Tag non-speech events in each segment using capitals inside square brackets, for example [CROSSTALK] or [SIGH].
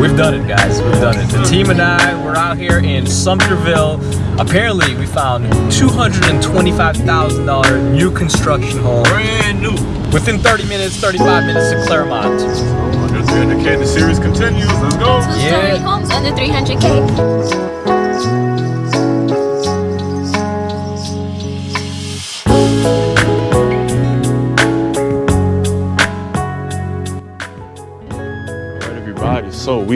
We've done it, guys. We've done it. The team and I, we're out here in Sumterville. Apparently, we found $225,000 new construction home. Brand new. Within 30 minutes, 35 minutes to Clermont. 300K, the series continues. Let's go. Two-story Yeah. homes under 300K.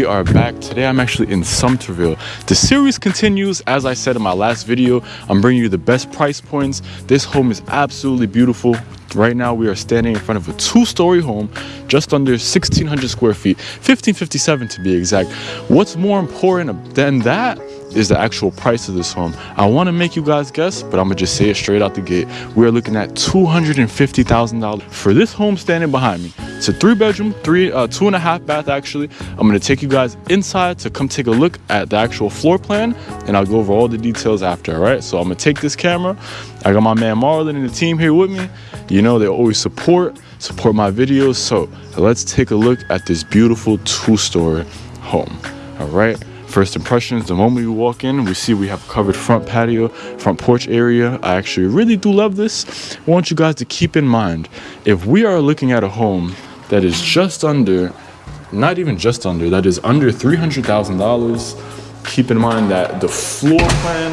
We are back. Today I'm actually in Sumterville. The series continues. As I said in my last video, I'm bringing you the best price points. This home is absolutely beautiful. Right now we are standing in front of a two-story home, just under 1,600 square feet, 1557 to be exact. What's more important than that is the actual price of this home. I want to make you guys guess, but I'm gonna just say it straight out the gate. We are looking at $250,000 for this home standing behind me. It's a three bedroom, three, uh, two and a half bath actually. I'm gonna take you guys inside to come take a look at the actual floor plan and I'll go over all the details after, all right? So I'm gonna take this camera. I got my man Marlon and the team here with me. You know, they always support, support my videos. So let's take a look at this beautiful two-story home, all right? First impressions, the moment we walk in, we see we have covered front patio, front porch area. I actually really do love this. I want you guys to keep in mind, if we are looking at a home that is just under, not even just under, that is under $300,000, keep in mind that the floor plan,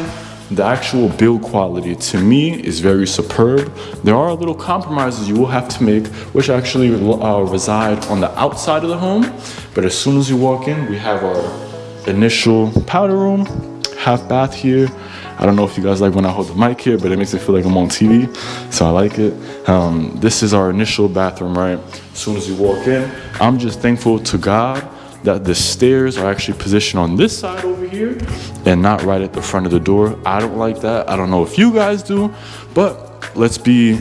the actual build quality to me is very superb. There are a little compromises you will have to make, which actually uh, reside on the outside of the home. But as soon as you walk in, we have our initial powder room, half bath here. I don't know if you guys like when I hold the mic here, but it makes it feel like I'm on TV, so I like it. Um, this is our initial bathroom, right? As soon as you walk in, I'm just thankful to God that the stairs are actually positioned on this side over here and not right at the front of the door. I don't like that. I don't know if you guys do, but let's be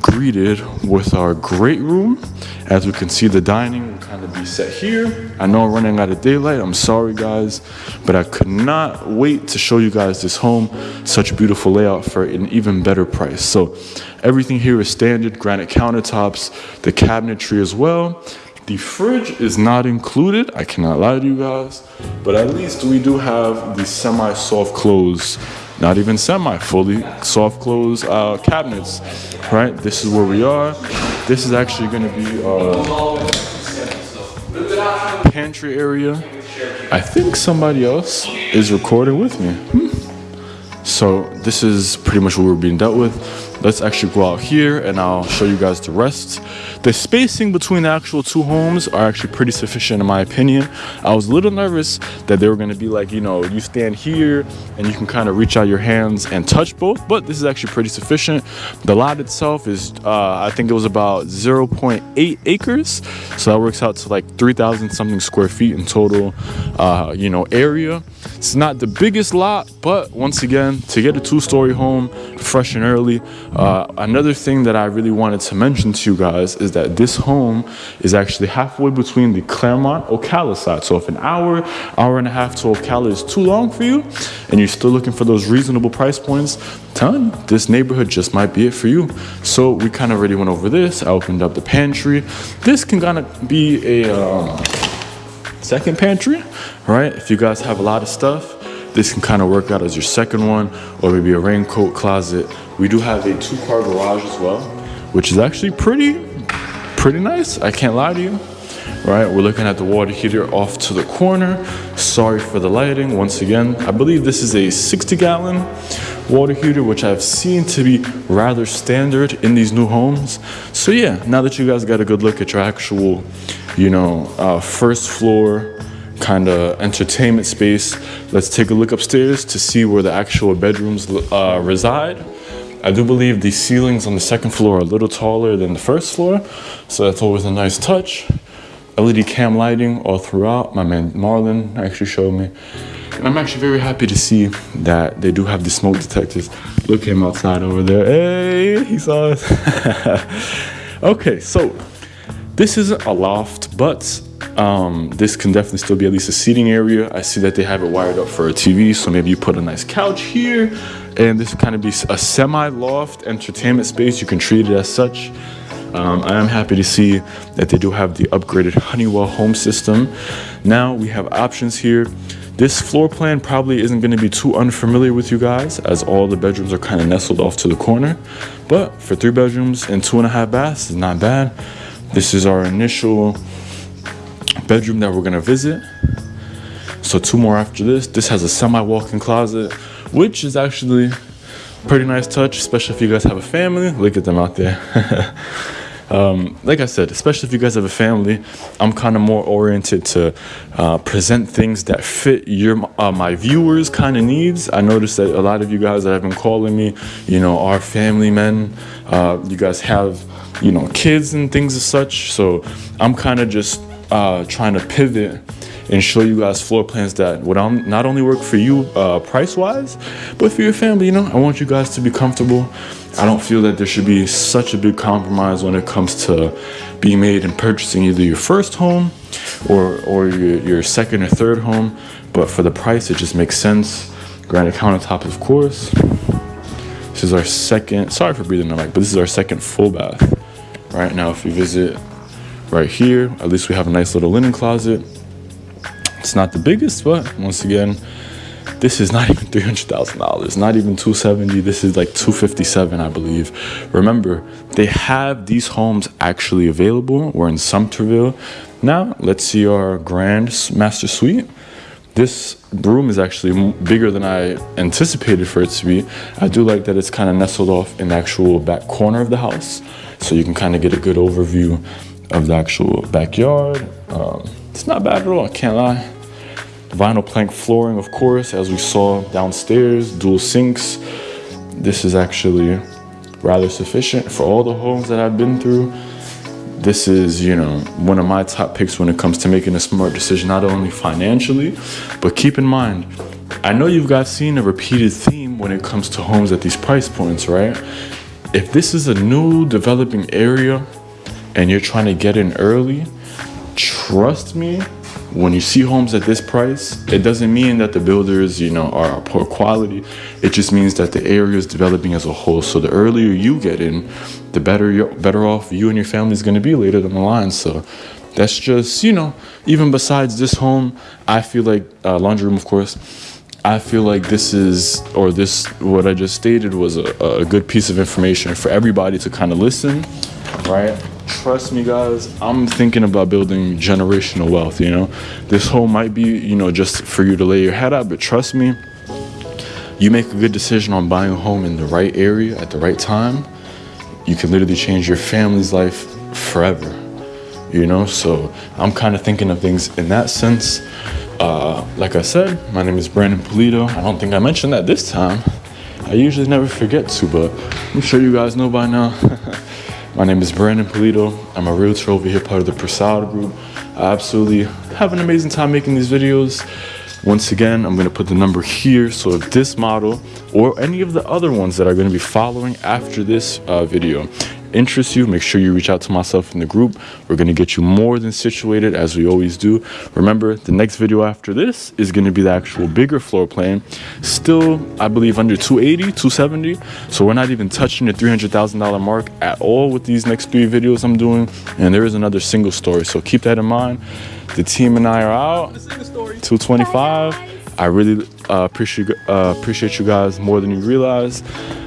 greeted with our great room. As we can see, the dining will kind of be set here. I know I'm running out of daylight. I'm sorry, guys, but I could not wait to show you guys this home. Such a beautiful layout for an even better price. So everything here is standard granite countertops, the cabinetry as well. The fridge is not included. I cannot lie to you guys, but at least we do have the semi-soft close, not even semi, fully soft close uh, cabinets, right? This is where we are. This is actually gonna be our pantry area. I think somebody else is recording with me. Hmm. So this is pretty much what we're being dealt with. Let's actually go out here and I'll show you guys the rest. The spacing between the actual two homes are actually pretty sufficient in my opinion. I was a little nervous that they were gonna be like, you know, you stand here and you can kind of reach out your hands and touch both, but this is actually pretty sufficient. The lot itself is, uh, I think it was about 0.8 acres. So that works out to like 3,000 something square feet in total, uh, you know, area. It's not the biggest lot, but once again, to get a two-story home fresh and early, uh, another thing that I really wanted to mention to you guys is that this home is actually halfway between the Clermont Ocala side. So if an hour, hour and a half to Ocala is too long for you, and you're still looking for those reasonable price points, ton, this neighborhood just might be it for you. So we kind of already went over this. I opened up the pantry. This can kind of be a um, second pantry, right? If you guys have a lot of stuff, this can kind of work out as your second one or maybe a raincoat closet. We do have a two-car garage as well, which is actually pretty, pretty nice. I can't lie to you, right? We're looking at the water heater off to the corner. Sorry for the lighting. Once again, I believe this is a 60 gallon water heater, which I've seen to be rather standard in these new homes. So yeah, now that you guys got a good look at your actual, you know, uh, first floor kind of entertainment space, let's take a look upstairs to see where the actual bedrooms uh, reside. I do believe the ceilings on the second floor are a little taller than the first floor, so that's always a nice touch. LED can lighting all throughout. My man Marlon actually showed me. And I'm actually very happy to see that they do have the smoke detectors. Look him outside over there. Hey, he saw us. [LAUGHS] okay, so this isn't a loft, but um, this can definitely still be at least a seating area. I see that they have it wired up for a TV, so maybe you put a nice couch here, and this would kind of be a semi-loft entertainment space. You can treat it as such. Um, I am happy to see that they do have the upgraded Honeywell home system. Now we have options here. This floor plan probably isn't going to be too unfamiliar with you guys as all the bedrooms are kind of nestled off to the corner. But for three bedrooms and two and a half baths, is not bad. This is our initial bedroom that we're to visit. So two more after this. This has a semi walk-in closet, which is actually pretty nice touch, especially if you guys have a family. Look at them out there. [LAUGHS] um, like I said, especially if you guys have a family, I'm kind of more oriented to uh, present things that fit your uh, my viewers' kind of needs. I noticed that a lot of you guys that have been calling me, you know, are family men. Uh, you guys have, you know, kids and things as such. So I'm kind of just uh, trying to pivot and show you guys floor plans that would not only work for you uh, price wise, but for your family. You know, I want you guys to be comfortable. I don't feel that there should be such a big compromise when it comes to being made and purchasing either your first home or, or your, your second or third home. But for the price, it just makes sense. Granite countertop, of course. This is our second, sorry for breathing the mic, but this is our second full bath. Right now, if you visit right here, at least we have a nice little linen closet it's not the biggest, but once again, this is not [LAUGHS] even $300,000, not even 270. This is like 257, I believe. Remember, they have these homes actually available. We're in Sumterville. Now, let's see our grand master suite. This room is actually bigger than I anticipated for it to be. I do like that it's kind of nestled off in the actual back corner of the house. So you can kind of get a good overview of the actual backyard. Um, it's not bad at all, I can't lie. Vinyl plank flooring, of course, as we saw downstairs, dual sinks. This is actually rather sufficient for all the homes that I've been through. This is, you know, one of my top picks when it comes to making a smart decision, not only financially, but keep in mind, I know you've got seen a repeated theme when it comes to homes at these price points, right? If this is a new developing area and you're trying to get in early, trust me, when you see homes at this price, it doesn't mean that the builders, you know, are poor quality. It just means that the area is developing as a whole. So the earlier you get in, the better you're better off you and your family is going to be later down the line. So that's just, you know, even besides this home, I feel like uh, laundry room, of course. I feel like this is, or this, what I just stated was a, a good piece of information for everybody to kind of listen, right? trust me guys i'm thinking about building generational wealth you know? This home might be you know just for you to lay your head out but trust me you make a good decision on buying a home in the right area at the right time you can literally change your family's life forever you know? So i'm kind of thinking of things in that sense. Uh, like i said my name is brandon polito. I don't think i mentioned that this time. I usually never forget to but i'm sure you guys know by now [LAUGHS] My name is Brandon Polito. I'm a realtor over here, part of the Prasad Group. I absolutely have an amazing time making these videos. Once again, I'm gonna put the number here. So if this model or any of the other ones that are gonna be following after this uh, video interests you, make sure you reach out to myself in the group. We're going to get you more than situated as we always do. Remember, the next video after this is going to be the actual bigger floor plan. Still, I believe under 280, 270. So we're not even touching the $300,000 mark at all with these next three videos I'm doing. And there is another single story. So keep that in mind. The team and I are out. 225. I really uh, appreciate uh, appreciate you guys more than you realize.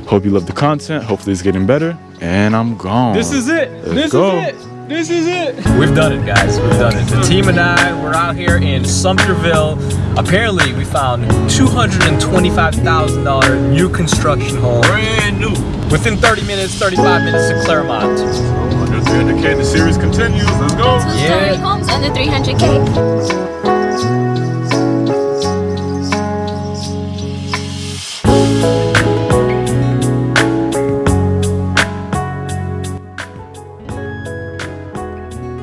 Hope you love the content. Hopefully it's getting better. And I'm gone. This is it. Let's this go. is it. This is it. We've done it, guys. We've done it. The team and I, we're out here in Sumterville. Apparently, we found $225,000 new construction home. Brand new. Within 30 minutes, 35 minutes to Clermont. Under 300K, the series continues. Let's go. Two Yeah. story homes under 300K.